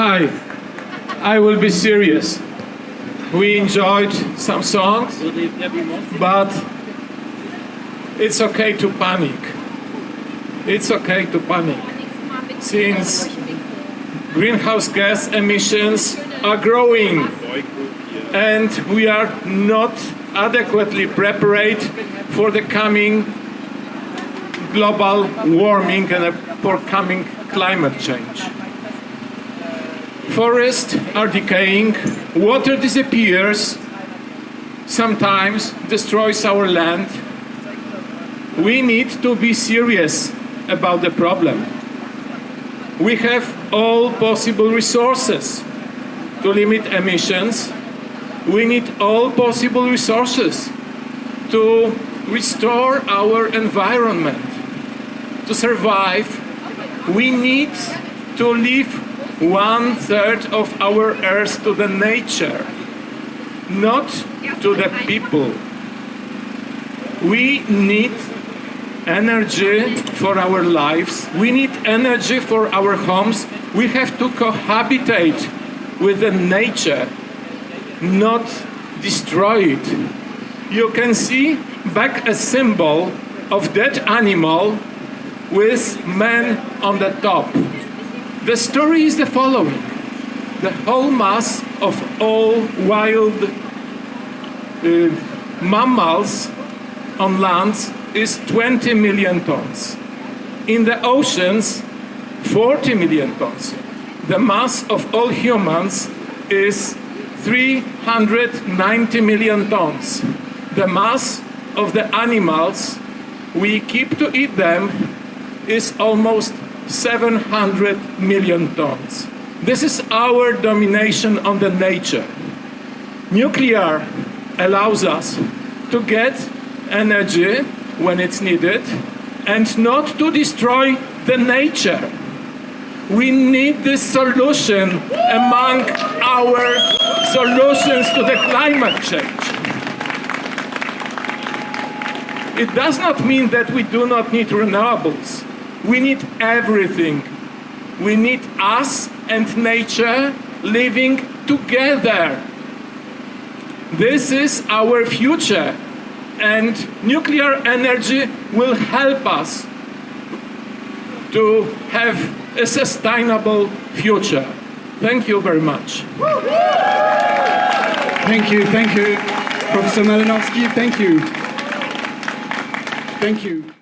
Hi, I will be serious. We enjoyed some songs, but it's okay to panic. It's okay to panic. Since greenhouse gas emissions are growing and we are not adequately prepared for the coming global warming and for coming climate change. Forests are decaying, water disappears, sometimes destroys our land. We need to be serious about the problem. We have all possible resources to limit emissions. We need all possible resources to restore our environment. To survive, we need to leave one third of our earth to the nature, not to the people. We need energy for our lives. We need energy for our homes. We have to cohabitate with the nature, not destroy it. You can see back a symbol of that animal with man on the top. The story is the following. The whole mass of all wild uh, mammals on land is 20 million tons. In the oceans, 40 million tons. The mass of all humans is 390 million tons. The mass of the animals we keep to eat them is almost 700 million tons. This is our domination on the nature. Nuclear allows us to get energy when it's needed and not to destroy the nature. We need this solution among our solutions to the climate change. It does not mean that we do not need renewables. We need everything. We need us and nature living together. This is our future and nuclear energy will help us to have a sustainable future. Thank you very much. Thank you, thank you, Professor Malinowski. Thank you. Thank you.